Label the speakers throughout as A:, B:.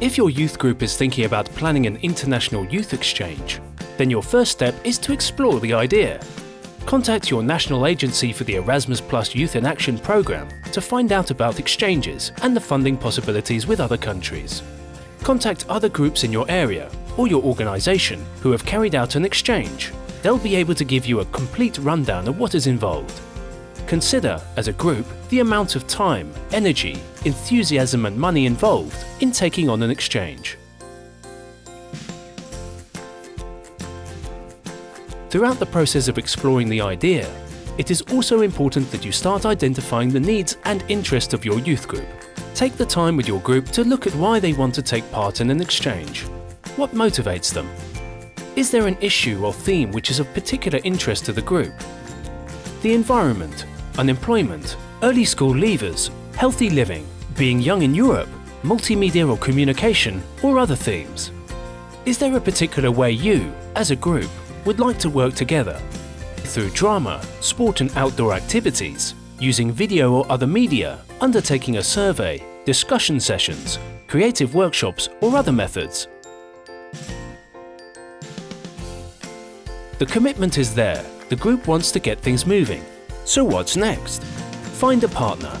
A: If your youth group is thinking about planning an international youth exchange, then your first step is to explore the idea. Contact your national agency for the Erasmus Plus Youth in Action programme to find out about exchanges and the funding possibilities with other countries. Contact other groups in your area or your organisation who have carried out an exchange. They'll be able to give you a complete rundown of what is involved. Consider, as a group, the amount of time, energy, enthusiasm and money involved in taking on an exchange. Throughout the process of exploring the idea, it is also important that you start identifying the needs and interests of your youth group. Take the time with your group to look at why they want to take part in an exchange. What motivates them? Is there an issue or theme which is of particular interest to the group? The environment, unemployment, early school leavers, healthy living, being young in Europe, multimedia or communication, or other themes. Is there a particular way you, as a group, would like to work together? Through drama, sport and outdoor activities, using video or other media, undertaking a survey, discussion sessions, creative workshops or other methods. The commitment is there, the group wants to get things moving, so what's next? Find a partner.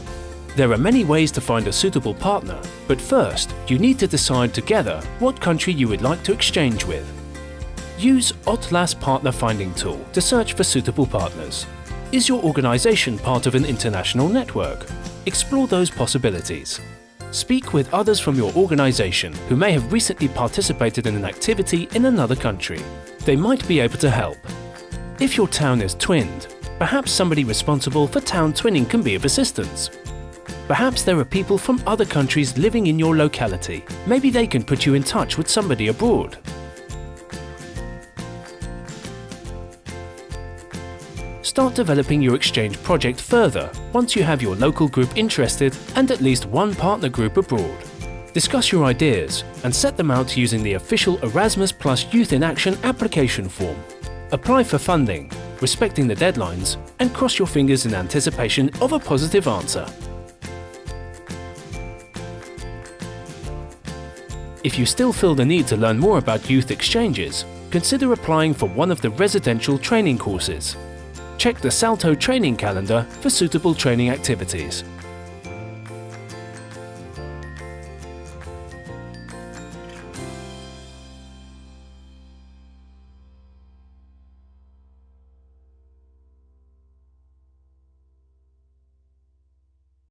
A: There are many ways to find a suitable partner, but first you need to decide together what country you would like to exchange with. Use Otlas Partner Finding Tool to search for suitable partners. Is your organisation part of an international network? Explore those possibilities. Speak with others from your organisation who may have recently participated in an activity in another country. They might be able to help. If your town is twinned, Perhaps somebody responsible for town twinning can be of assistance. Perhaps there are people from other countries living in your locality. Maybe they can put you in touch with somebody abroad. Start developing your exchange project further once you have your local group interested and at least one partner group abroad. Discuss your ideas and set them out using the official Erasmus Plus Youth in Action application form. Apply for funding respecting the deadlines, and cross your fingers in anticipation of a positive answer. If you still feel the need to learn more about youth exchanges, consider applying for one of the residential training courses. Check the Salto training calendar for suitable training activities.